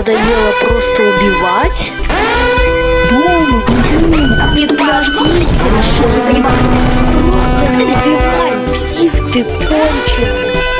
надоело просто убивать. Дома, ты подожди, Просто убивай всех, ты кончил.